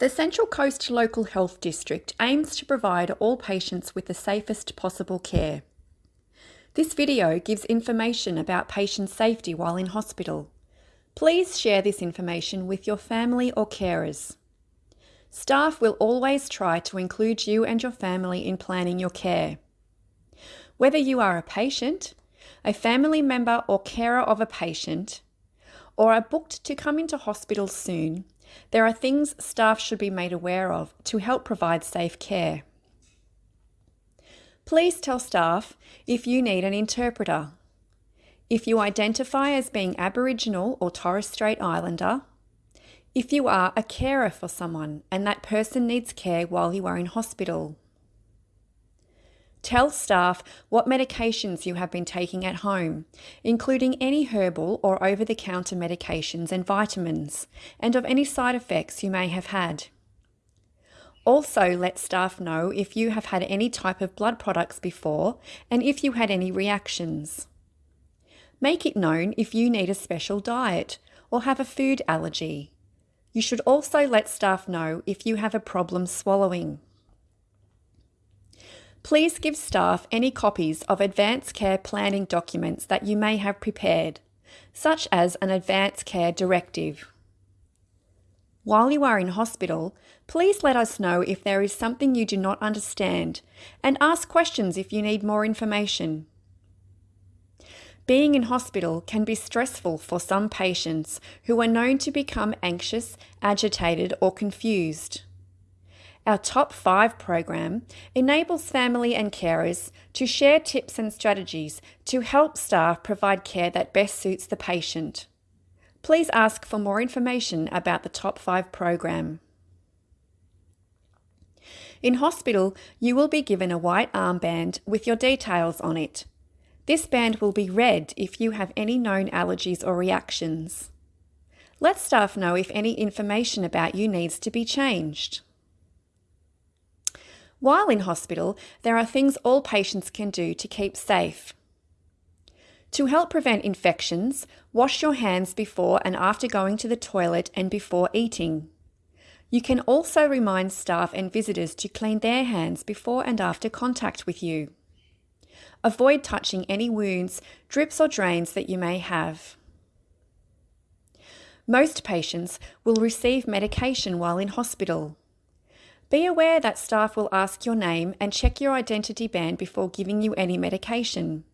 The Central Coast Local Health District aims to provide all patients with the safest possible care. This video gives information about patient safety while in hospital. Please share this information with your family or carers. Staff will always try to include you and your family in planning your care. Whether you are a patient, a family member or carer of a patient, or are booked to come into hospital soon, there are things staff should be made aware of to help provide safe care. Please tell staff if you need an interpreter. If you identify as being Aboriginal or Torres Strait Islander, if you are a carer for someone and that person needs care while you are in hospital. Tell staff what medications you have been taking at home, including any herbal or over the counter medications and vitamins, and of any side effects you may have had. Also, let staff know if you have had any type of blood products before and if you had any reactions. Make it known if you need a special diet or have a food allergy. You should also let staff know if you have a problem swallowing. Please give staff any copies of advanced care planning documents that you may have prepared, such as an advanced care directive. While you are in hospital, please let us know if there is something you do not understand and ask questions if you need more information. Being in hospital can be stressful for some patients who are known to become anxious, agitated, or confused. Our Top 5 program enables family and carers to share tips and strategies to help staff provide care that best suits the patient. Please ask for more information about the Top 5 program. In hospital, you will be given a white armband with your details on it. This band will be red if you have any known allergies or reactions. Let staff know if any information about you needs to be changed. While in hospital, there are things all patients can do to keep safe. To help prevent infections, wash your hands before and after going to the toilet and before eating. You can also remind staff and visitors to clean their hands before and after contact with you. Avoid touching any wounds, drips or drains that you may have. Most patients will receive medication while in hospital. Be aware that staff will ask your name and check your identity band before giving you any medication.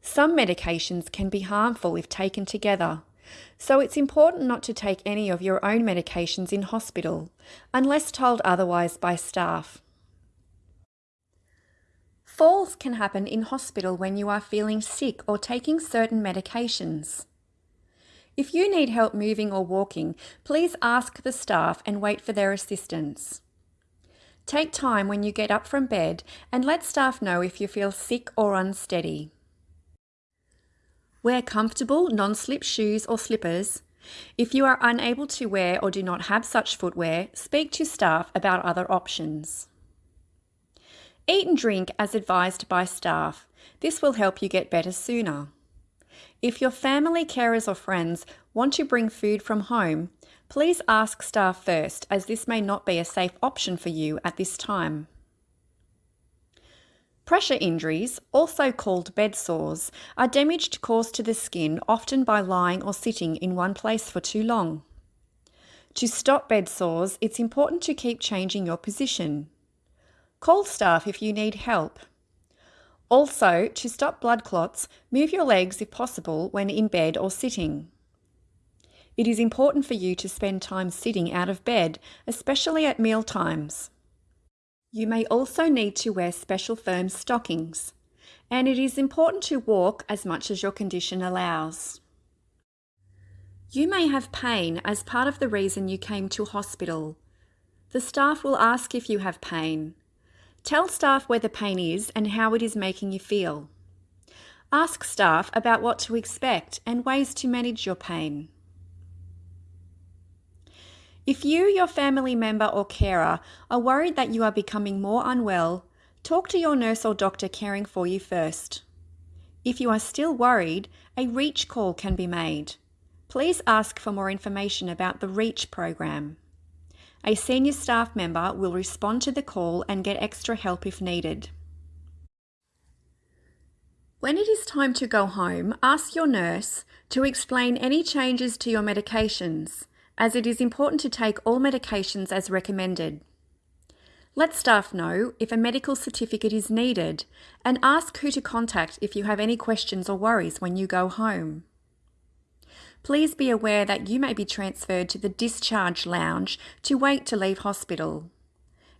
Some medications can be harmful if taken together, so it's important not to take any of your own medications in hospital, unless told otherwise by staff. Falls can happen in hospital when you are feeling sick or taking certain medications. If you need help moving or walking, please ask the staff and wait for their assistance. Take time when you get up from bed and let staff know if you feel sick or unsteady. Wear comfortable, non-slip shoes or slippers. If you are unable to wear or do not have such footwear, speak to staff about other options. Eat and drink as advised by staff. This will help you get better sooner. If your family, carers or friends want to bring food from home, Please ask staff first as this may not be a safe option for you at this time. Pressure injuries, also called bed sores, are damage caused to the skin often by lying or sitting in one place for too long. To stop bed sores, it's important to keep changing your position. Call staff if you need help. Also, to stop blood clots, move your legs if possible when in bed or sitting. It is important for you to spend time sitting out of bed, especially at meal times. You may also need to wear special firm stockings, and it is important to walk as much as your condition allows. You may have pain as part of the reason you came to hospital. The staff will ask if you have pain. Tell staff where the pain is and how it is making you feel. Ask staff about what to expect and ways to manage your pain. If you, your family member or carer are worried that you are becoming more unwell, talk to your nurse or doctor caring for you first. If you are still worried, a REACH call can be made. Please ask for more information about the REACH program. A senior staff member will respond to the call and get extra help if needed. When it is time to go home, ask your nurse to explain any changes to your medications, as it is important to take all medications as recommended. Let staff know if a medical certificate is needed and ask who to contact if you have any questions or worries when you go home. Please be aware that you may be transferred to the discharge lounge to wait to leave hospital.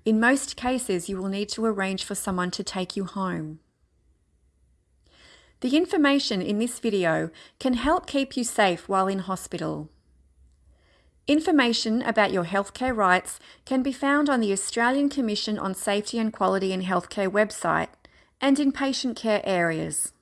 In most cases, you will need to arrange for someone to take you home. The information in this video can help keep you safe while in hospital. Information about your healthcare rights can be found on the Australian Commission on Safety and Quality in Healthcare website and in patient care areas.